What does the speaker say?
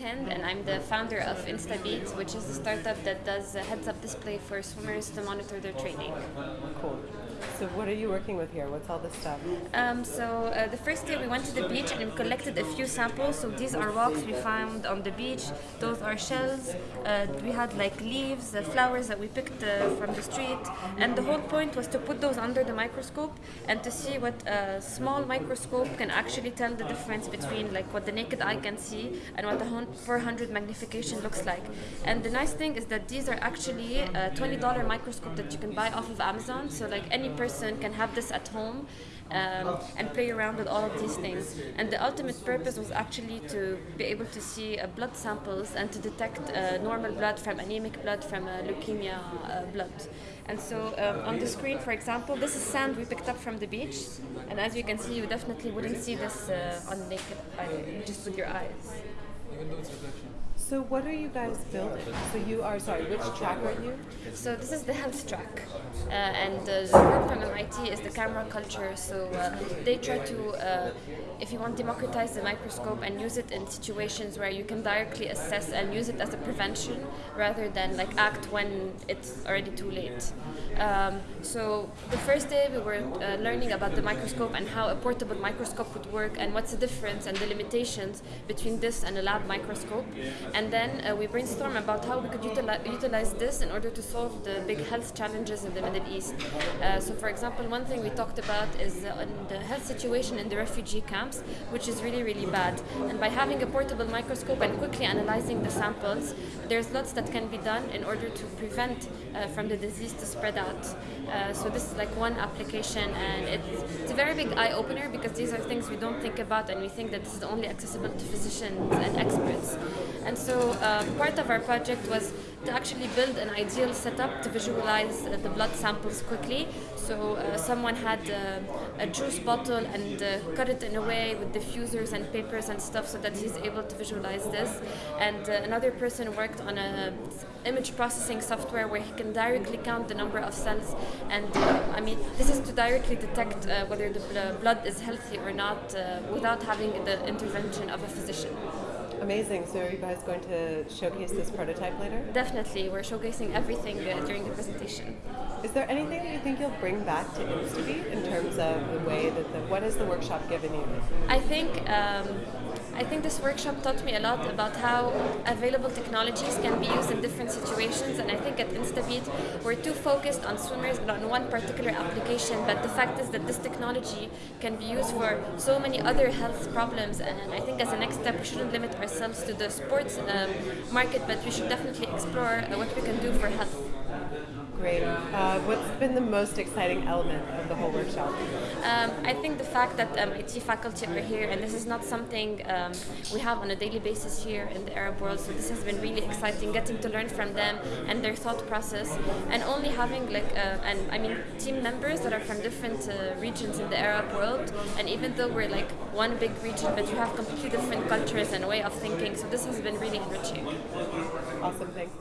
And I'm the founder of InstaBeat, which is a startup that does a heads-up display for swimmers to monitor their training. Cool. So what are you working with here? What's all this stuff? Um, so uh, the first day we went to the beach and we collected a few samples. So these are rocks we found on the beach. Those are shells. Uh, we had like leaves, uh, flowers that we picked uh, from the street, and the whole point was to put those under the microscope and to see what a small microscope can actually tell the difference between like what the naked eye can see and what the 400 magnification looks like. And the nice thing is that these are actually a $20 microscope that you can buy off of Amazon. So like any person can have this at home um, and play around with all of these things. And the ultimate purpose was actually to be able to see uh, blood samples and to detect uh, normal blood from anemic blood from uh, leukemia uh, blood. And so um, on the screen, for example, this is sand we picked up from the beach. And as you can see, you definitely wouldn't see this uh, on naked eye, just with your eyes. So what are you guys building? So you are sorry, which track are you? So this is the health track, uh, and the group from MIT is the camera culture. So uh, they try to, uh, if you want, democratize the microscope and use it in situations where you can directly assess and use it as a prevention rather than like act when it's already too late. Um, so the first day we were uh, learning about the microscope and how a portable microscope would work and what's the difference and the limitations between this and a lab microscope. And then uh, we brainstormed about how we could utilize, utilize this in order to solve the big health challenges in the Middle East. Uh, so, for example, one thing we talked about is uh, the health situation in the refugee camps, which is really, really bad. And by having a portable microscope and quickly analyzing the samples, there's lots that can be done in order to prevent uh, from the disease to spread out. Uh, so this is like one application, and it's, it's a very big eye opener because these are things we don't think about, and we think that this is only accessible to physicians and experts. And so uh, part of our project was to actually build an ideal setup to visualize uh, the blood samples quickly. So uh, someone had uh, a juice bottle and uh, cut it in a way with diffusers and papers and stuff so that he's able to visualize this. And uh, another person worked on a image processing software where he can directly count the number of cells. And I mean, this is to directly detect whether the blood is healthy or not without having the intervention of a physician. Amazing. So are you guys going to showcase this prototype later? Definitely. We're showcasing everything uh, during the presentation. Is there anything that you think you'll bring back to InstaBeat in terms of the way that the, what has the workshop given you? I think um, I think this workshop taught me a lot about how available technologies can be used in different situations and I think at InstaBeat we're too focused on swimmers but on one particular application but the fact is that this technology can be used for so many other health problems and I think as a next step we shouldn't limit ourselves to the sports um, market but we should definitely explore uh, what we can do for health. Great. Uh, what's been the most exciting element of the whole workshop? Um, I think the fact that um, faculty are here, and this is not something um, we have on a daily basis here in the Arab world, so this has been really exciting, getting to learn from them and their thought process, and only having like, uh, and I mean, team members that are from different uh, regions in the Arab world, and even though we're like one big region, but you have completely different cultures and way of thinking, so this has been really enriching. Awesome, thanks.